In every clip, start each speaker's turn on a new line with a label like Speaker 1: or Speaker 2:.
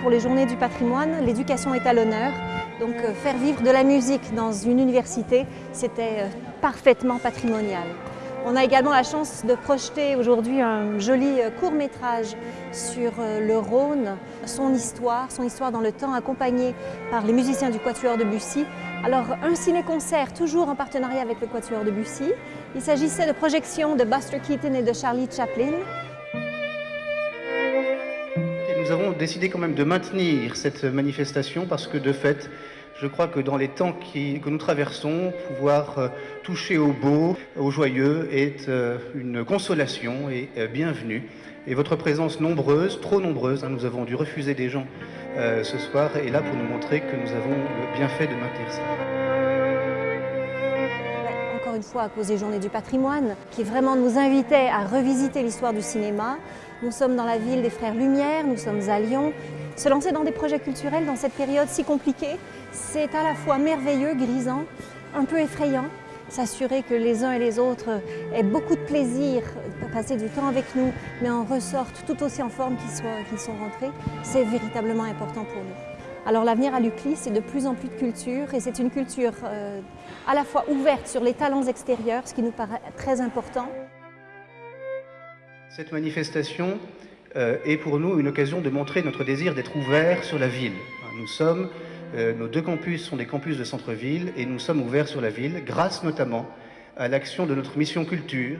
Speaker 1: pour les journées du patrimoine, l'éducation est à l'honneur. Donc euh, faire vivre de la musique dans une université, c'était euh, parfaitement patrimonial. On a également la chance de projeter aujourd'hui un joli euh, court métrage sur le Rhône, son histoire, son histoire dans le temps, accompagné par les musiciens du Quatuor de Bussy. Alors un ciné-concert toujours en partenariat avec le Quatuor de Bussy. Il s'agissait de projections de Buster Keaton et de Charlie Chaplin.
Speaker 2: Nous avons décidé quand même de maintenir cette manifestation parce que de fait, je crois que dans les temps que nous traversons, pouvoir euh, toucher au beau, au joyeux est euh, une consolation et euh, bienvenue. Et votre présence nombreuse, trop nombreuse, hein, nous avons dû refuser des gens ce soir, est là pour nous montrer que nous avons bien fait de maintenir ça
Speaker 1: une fois à cause des Journées du patrimoine, qui vraiment nous invitait à revisiter l'histoire du cinéma. Nous sommes dans la ville des Frères Lumière, nous sommes à Lyon. Se lancer dans des projets culturels dans cette période si compliquée, c'est à la fois merveilleux, grisant, un peu effrayant. S'assurer que les uns et les autres aient beaucoup de plaisir à passer du temps avec nous, mais en ressortent tout aussi en forme qu'ils sont rentrés, c'est véritablement important pour nous. Alors l'avenir à l'UCLI, c'est de plus en plus de culture et c'est une culture euh, à la fois ouverte sur les talents extérieurs, ce qui nous paraît très important.
Speaker 2: Cette manifestation euh, est pour nous une occasion de montrer notre désir d'être ouvert sur la ville. Nous sommes, euh, nos deux campus sont des campus de centre-ville et nous sommes ouverts sur la ville grâce notamment à l'action de notre mission culture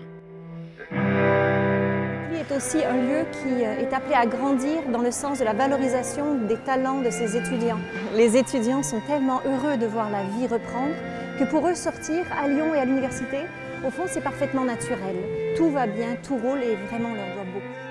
Speaker 1: est aussi un lieu qui euh, est appelé à grandir dans le sens de la valorisation des talents de ses étudiants. Les étudiants sont tellement heureux de voir la vie reprendre que pour eux sortir à Lyon et à l'université, au fond c'est parfaitement naturel. Tout va bien, tout roule et vraiment leur doit beaucoup.